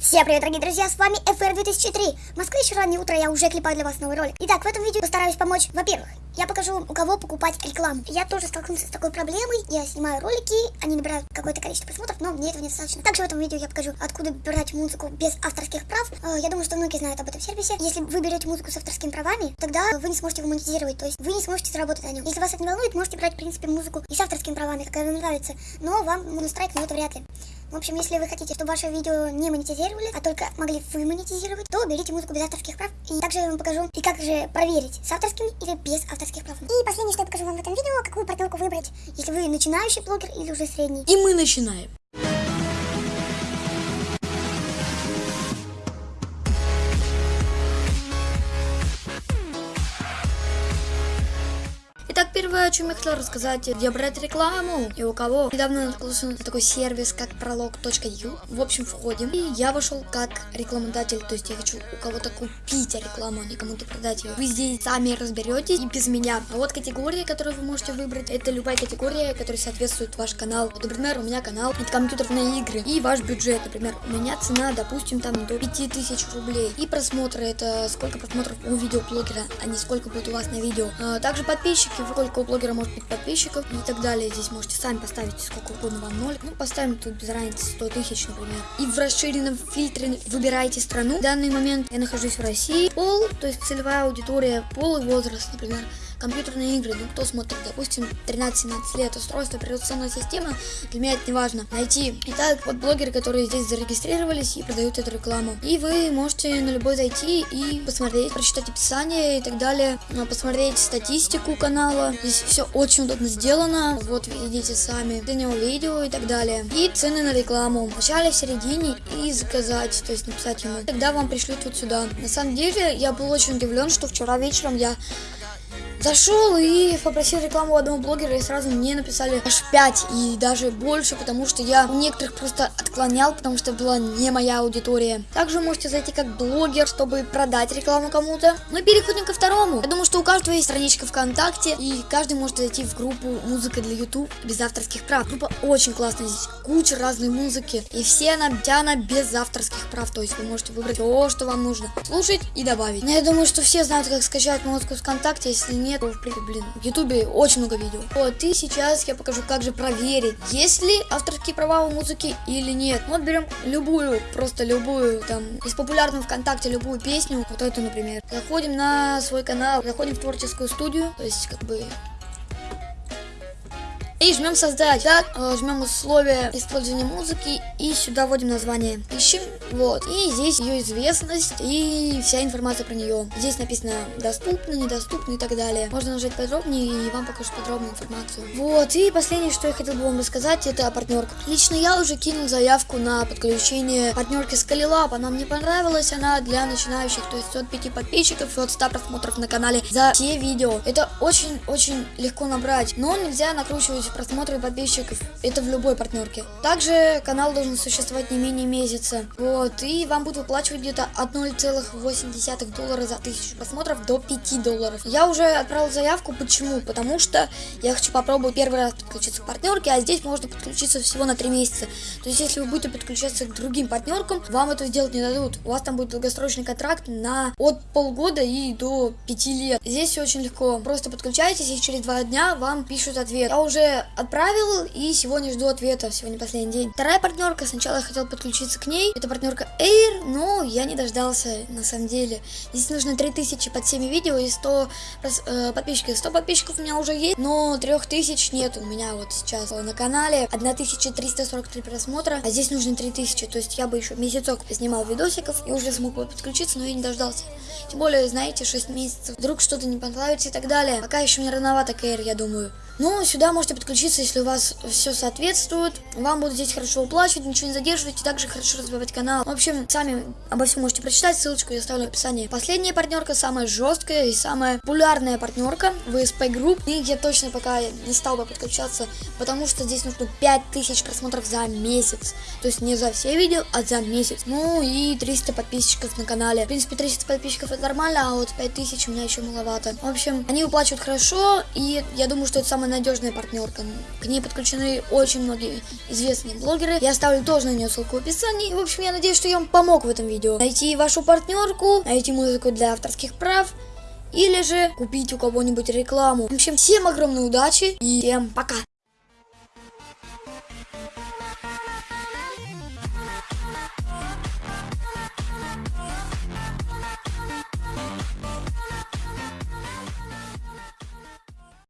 Всем привет, дорогие друзья, с вами FR 2003. В Москве еще раннее утро, я уже клепаю для вас новый ролик. Итак, в этом видео постараюсь помочь, во-первых, я покажу, у кого покупать рекламу. Я тоже столкнулся с такой проблемой, я снимаю ролики, они набирают какое-то количество просмотров, но мне этого недостаточно. Также в этом видео я покажу, откуда брать музыку без авторских прав. Э, Я думаю, что многие знают об этом сервисе. Если вы берете музыку с авторскими правами, тогда вы не сможете его монетизировать, то есть вы не сможете заработать на нем. Если вас это не волнует, можете брать, в принципе, музыку и с авторскими правами, какая вам нравится, но вам монострайк на это вряд ли. В общем, если вы хотите, чтобы ваше видео не монетизировали, а только могли вы монетизировать, то берите музыку без авторских прав. И также я вам покажу, и как же проверить, с авторскими или без авторских прав. И последнее, что я покажу вам в этом видео, какую партнерку выбрать, если вы начинающий блогер или уже средний. И мы начинаем. Итак, первое, о чем я хотела рассказать, где брать рекламу и у кого. Недавно наткнулся на такой сервис, как пролог.ю. В общем, входим. И я вошел как рекламодатель, то есть я хочу у кого-то купить рекламу, а не кому-то продать ее. Вы здесь сами разберетесь и без меня. А вот категория, которую вы можете выбрать, это любая категория, которая соответствует ваш канал. Вот, например, у меня канал это компьютерные игры и ваш бюджет. Например, у меня цена, допустим, там до 5000 рублей. И просмотры, это сколько просмотров у видеоблогера, а не сколько будет у вас на видео. А, также подписчики, сколько у блогера может быть подписчиков и так далее. Здесь можете сами поставить сколько угодно вам ноль. Ну, поставим тут без разницы 100 тысяч, например. И в расширенном фильтре выбираете страну. В данный момент я нахожусь в России. Пол, то есть целевая аудитория, пол и возраст, например компьютерные игры, ну кто смотрит, допустим, 13-17 лет, устройство, операционная система, для меня это не важно. Найти. Итак, вот блогеры, которые здесь зарегистрировались и продают эту рекламу. И вы можете на любой зайти и посмотреть, прочитать описание и так далее, а, посмотреть статистику канала. Здесь все очень удобно сделано. Вот видите сами него видео и так далее. И цены на рекламу. В начале, в середине и заказать, то есть написать ему. Тогда вам пришлют вот сюда. На самом деле, я был очень удивлен, что вчера вечером я Зашел и попросил рекламу одного блогера, и сразу мне написали аж 5 и даже больше, потому что я некоторых просто отклонял, потому что была не моя аудитория. Также можете зайти как блогер, чтобы продать рекламу кому-то. Мы переходим ко второму. Я думаю, что у каждого есть страничка ВКонтакте, и каждый может зайти в группу «Музыка для YouTube» без авторских прав. Группа очень классная, здесь куча разной музыки, и все она, она без авторских прав, то есть вы можете выбрать все, что вам нужно, слушать и добавить. Но я думаю, что все знают, как скачать музыку ВКонтакте, если нет, нет, в принципе, блин, в ютубе очень много видео. Вот, и сейчас я покажу, как же проверить, есть ли авторские права у музыки или нет. Вот берем любую, просто любую, там, из популярного ВКонтакте любую песню, вот эту, например. Заходим на свой канал, заходим в творческую студию, то есть, как бы, и жмем создать. Так, э, жмем условия использования музыки и сюда вводим название. Ищем, вот. И здесь ее известность и вся информация про нее. Здесь написано доступно, недоступно и так далее. Можно нажать подробнее и вам покажу подробную информацию. Вот. И последнее, что я хотел бы вам рассказать, это партнерка. Лично я уже кинул заявку на подключение партнерки Skylab. Она мне понравилась, она для начинающих, то есть от 5 подписчиков и от 100 просмотров на канале за все видео. Это очень-очень легко набрать, но нельзя накручивать просмотры подписчиков. Это в любой партнерке. Также канал должен существовать не менее месяца. Вот. И вам будут выплачивать где-то от 0,8 доллара за 1000 просмотров до 5 долларов. Я уже отправил заявку. Почему? Потому что я хочу попробовать первый раз подключиться к партнерке, а здесь можно подключиться всего на 3 месяца. То есть, если вы будете подключаться к другим партнеркам, вам это сделать не дадут. У вас там будет долгосрочный контракт на от полгода и до 5 лет. Здесь все очень легко. Просто подключайтесь, и через 2 дня вам пишут ответ. Я уже отправил и сегодня жду ответа, сегодня последний день. Вторая партнерка, сначала я хотел подключиться к ней, это партнерка Air, но я не дождался на самом деле. Здесь нужно 3000 под всеми видео и 100 э, подписчиков. 100 подписчиков у меня уже есть, но 3000 нет у меня вот сейчас на канале. 1343 просмотра, а здесь нужно 3000, то есть я бы еще месяцок снимал видосиков и уже смог бы подключиться, но я не дождался. Тем более, знаете, 6 месяцев, вдруг что-то не понравится и так далее. Пока еще не рановато Air, я думаю. Ну, сюда можете подключиться, если у вас все соответствует. Вам будут здесь хорошо уплачивать, ничего не задерживать и также хорошо развивать канал. В общем, сами обо всем можете прочитать, ссылочку я оставлю в описании. Последняя партнерка, самая жесткая и самая популярная партнерка VSP Group. И я точно пока не стал бы подключаться, потому что здесь нужно 5000 просмотров за месяц. То есть не за все видео, а за месяц. Ну и 300 подписчиков на канале. В принципе, 300 подписчиков это нормально, а вот 5000 у меня еще маловато. В общем, они выплачивают хорошо, и я думаю, что это самая надежная партнерка. К ней подключены очень многие известные блогеры. Я оставлю тоже на нее ссылку в описании. В общем, я надеюсь, что я вам помог в этом видео. Найти вашу партнерку, найти музыку для авторских прав. Или же купить у кого-нибудь рекламу. В общем, всем огромной удачи и всем пока.